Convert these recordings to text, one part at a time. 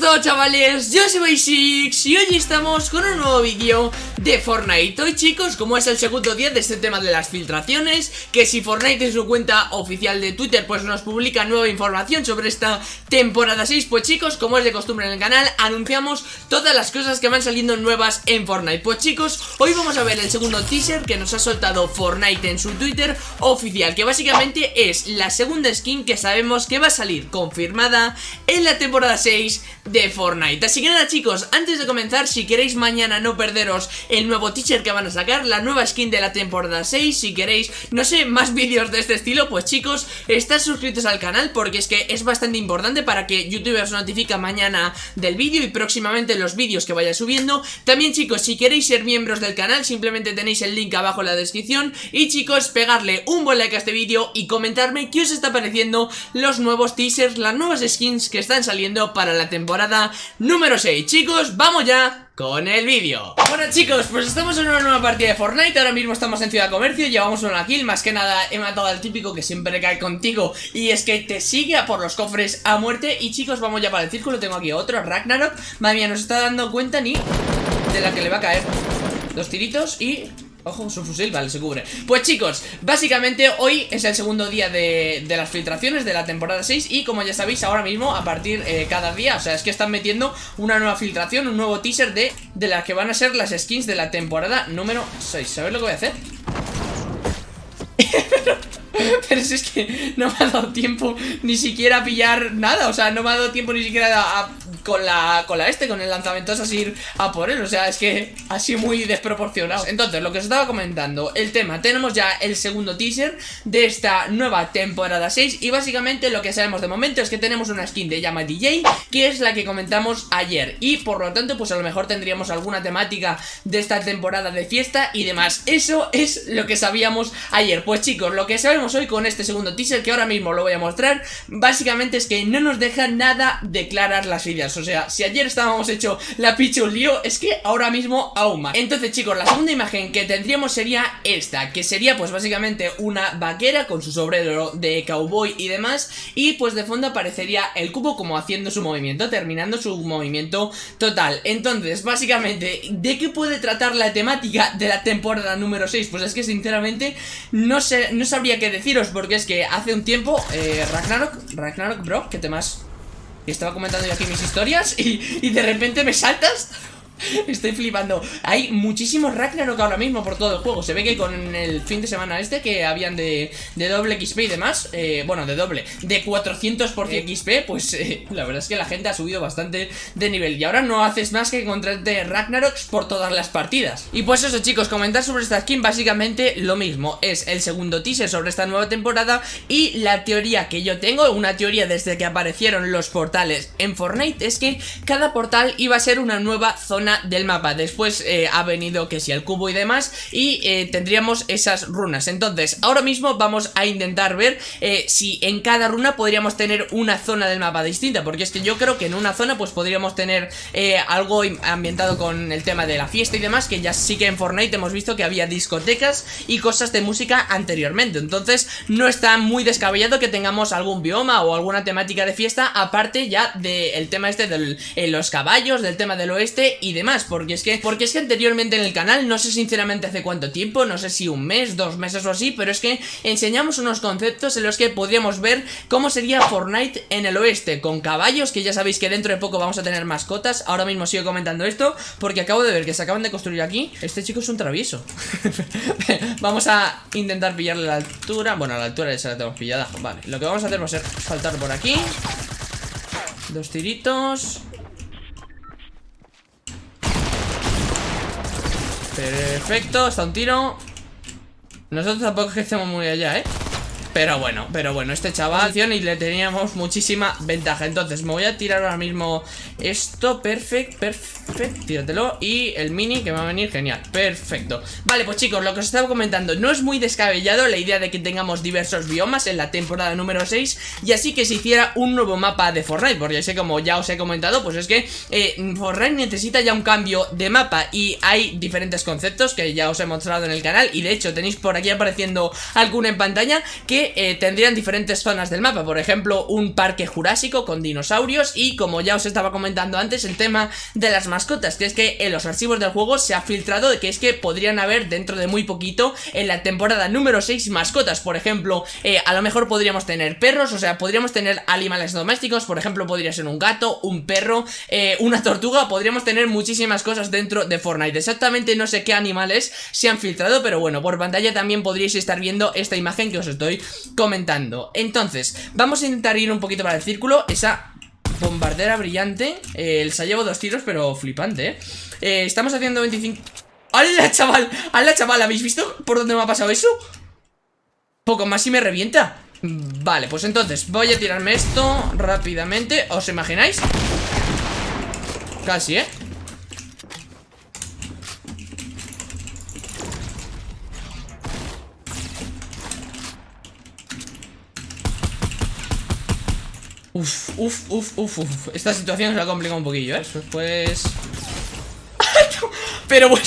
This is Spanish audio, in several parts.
buenas chavales, yo soy Basics y hoy estamos con un nuevo vídeo de Fortnite. Hoy chicos, como es el segundo día de este tema de las filtraciones Que si Fortnite en su cuenta oficial de Twitter pues nos publica nueva información sobre esta temporada 6 Pues chicos, como es de costumbre en el canal, anunciamos todas las cosas que van saliendo nuevas en Fortnite. Pues chicos, hoy vamos a ver el segundo teaser que nos ha soltado Fortnite en su Twitter oficial Que básicamente es la segunda skin que sabemos que va a salir confirmada en la temporada 6 de Fortnite. Así que nada chicos, antes de comenzar, si queréis mañana no perderos el nuevo teaser que van a sacar La nueva skin de la temporada 6, si queréis, no sé, más vídeos de este estilo Pues chicos, estad suscritos al canal porque es que es bastante importante para que YouTube os notifique mañana del vídeo Y próximamente los vídeos que vaya subiendo. También chicos, si queréis ser miembros del canal, simplemente tenéis el link abajo en la descripción. Y chicos, pegarle un buen like a este vídeo y comentarme qué os está pareciendo los nuevos teasers, las nuevas skins que están saliendo para la temporada número 6 Chicos, vamos ya con el vídeo. Bueno chicos, pues estamos en una nueva partida de Fortnite. Ahora mismo estamos en Ciudad Comercio Llevamos una kill, más que nada he matado al típico que siempre cae contigo Y es que te sigue a por los cofres a muerte. Y chicos, vamos ya para el círculo. Tengo aquí otro, Ragnarok. Madre mía, no se está dando cuenta ni de la que le va a caer. Dos tiritos y Ojo, su fusil, vale, se cubre Pues chicos, básicamente hoy es el segundo día de, las filtraciones de la temporada 6 Y como ya sabéis, ahora mismo, a partir eh, cada día O sea, es que están metiendo una nueva filtración, un nuevo teaser de, de las que van a ser las skins de la temporada número 6 ¿Sabes lo que voy a hacer? Pero si es que no me ha dado tiempo ni siquiera a pillar nada O sea, no me ha dado tiempo ni siquiera a, con la, con la este, con el lanzamiento es así a por él O sea, es que sido muy desproporcionado. Entonces, lo que os estaba comentando, el tema Tenemos ya el segundo teaser de esta nueva temporada 6 Y básicamente lo que sabemos de momento es que tenemos una skin de Llama DJ Que es la que comentamos ayer Y por lo tanto, pues a lo mejor tendríamos alguna temática de esta temporada de fiesta y demás. Eso es lo que sabíamos ayer. Pues chicos, lo que sabemos hoy con este segundo teaser Que ahora mismo lo voy a mostrar Básicamente es que no nos deja nada de claras las ideas o sea, si ayer estábamos hecho la picha un lío, es que ahora mismo aún más. Entonces, chicos, la segunda imagen que tendríamos sería esta, que sería pues básicamente una vaquera con su sombrero de cowboy y demás, y pues de fondo aparecería el cubo como haciendo su movimiento, terminando su movimiento total. Entonces, básicamente, ¿de qué puede tratar la temática de la temporada número 6? Pues es que sinceramente no sé, no sabría qué deciros, porque es que hace un tiempo, eh, Ragnarok, Ragnarok, bro, ¿qué temas? Y estaba comentando yo aquí mis historias y, y de repente me saltas Estoy flipando. Hay muchísimos Ragnarok ahora mismo por todo el juego. Se ve que con el fin de semana este Que habían de, de doble XP y demás eh, Bueno, de doble De 400 por XP Pues eh, la verdad es que la gente ha subido bastante de nivel. Y ahora no haces más que encontrarte Ragnaroks por todas las partidas. Y pues eso chicos, comentar sobre esta skin Básicamente lo mismo. Es el segundo teaser sobre esta nueva temporada Y la teoría que yo tengo Una teoría desde que aparecieron los portales en Fortnite Es que cada portal iba a ser una nueva zona del mapa. Después eh, ha venido que si el cubo y demás Y eh, tendríamos esas runas. Entonces, ahora mismo vamos a intentar ver eh, Si en cada runa podríamos tener una zona del mapa distinta Porque es que yo creo que en una zona pues podríamos tener algo ambientado con el tema de la fiesta y demás Que ya sí que en Fortnite hemos visto que había discotecas y cosas de música anteriormente. Entonces, no está muy descabellado que tengamos algún bioma o alguna temática de fiesta Aparte ya del tema este de los caballos, del tema del oeste y de Porque es que porque es que anteriormente en el canal, no sé sinceramente hace cuánto tiempo, no sé si un mes, dos meses o así, pero es que enseñamos unos conceptos en los que podríamos ver cómo sería Fortnite en el oeste, con caballos, que ya sabéis que dentro de poco vamos a tener mascotas. Ahora mismo sigo comentando esto, porque acabo de ver que se acaban de construir aquí. Este chico es un travieso. vamos a intentar pillarle la altura. Bueno, a la altura ya la tenemos pillada. Vale, lo que vamos a hacer va a ser saltar por aquí. Dos tiritos. Perfecto, está un tiro Nosotros tampoco es que estemos muy allá, ¿eh? Pero bueno, pero bueno, este chaval y le teníamos muchísima ventaja. Entonces me voy a tirar ahora mismo esto Perfecto, perfecto, tíratelo. Y el mini que va a venir, genial, perfecto. Vale, pues chicos, lo que os estaba comentando No es muy descabellado la idea de que tengamos diversos biomas en la temporada número 6 Y así que se hiciera un nuevo mapa de Fortnite Porque sé como ya os he comentado, pues es que eh, Fortnite necesita ya un cambio de mapa Y hay diferentes conceptos que ya os he mostrado en el canal Y de hecho tenéis por aquí apareciendo alguna en pantalla Que eh, tendrían diferentes zonas del mapa, por ejemplo, un parque jurásico con dinosaurios y como ya os estaba comentando antes, el tema de las mascotas, que es que en los archivos del juego se ha filtrado de que es que podrían haber dentro de muy poquito en la temporada número 6 mascotas, por ejemplo, eh, a lo mejor podríamos tener perros, o sea, podríamos tener animales domésticos, por ejemplo, podría ser un gato, un perro, eh, una tortuga, podríamos tener muchísimas cosas dentro de Fortnite, exactamente no sé qué animales se han filtrado, pero bueno, por pantalla también podríais estar viendo esta imagen que os estoy comentando. Entonces, vamos a intentar ir un poquito para el círculo, esa bombardera brillante, eh, se ha dos tiros, pero flipante, ¿eh? eh estamos haciendo 25... ¡Hala, chaval! ¡Hala, chaval! ¿Habéis visto por dónde me ha pasado eso? Poco más y me revienta Vale, pues entonces voy a tirarme esto rápidamente ¿Os imagináis? Casi, ¿eh? Uf, uf, uf, uf, uf Esta situación se ha complicado un poquillo, ¿eh? Pues... Pero bueno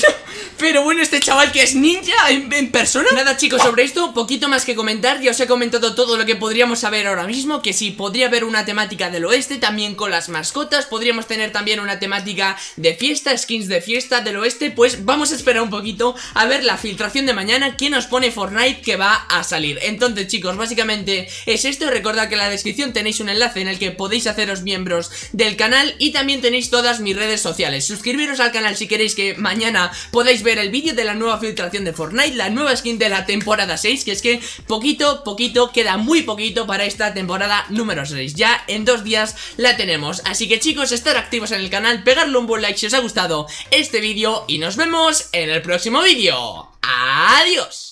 pero bueno, este chaval que es ninja en, persona. Nada chicos, sobre esto, poquito más que comentar. Ya os he comentado todo lo que podríamos saber ahora mismo Que sí, podría haber una temática del oeste También con las mascotas Podríamos tener también una temática de fiesta Skins de fiesta del oeste. Pues vamos a esperar un poquito a ver la filtración de mañana Que nos pone Fortnite que va a salir. Entonces chicos, básicamente es esto. Recordad que en la descripción tenéis un enlace en el que podéis haceros miembros del canal Y también tenéis todas mis redes sociales. Suscribiros al canal si queréis que mañana podáis ver el vídeo de la nueva filtración de Fortnite, la nueva skin de la temporada 6, que es que poquito, poquito, queda muy poquito para esta temporada número 6. Ya en dos días la tenemos. Así que chicos, estar activos en el canal, pegarle un buen like si os ha gustado este vídeo y nos vemos en el próximo vídeo. ¡Adiós!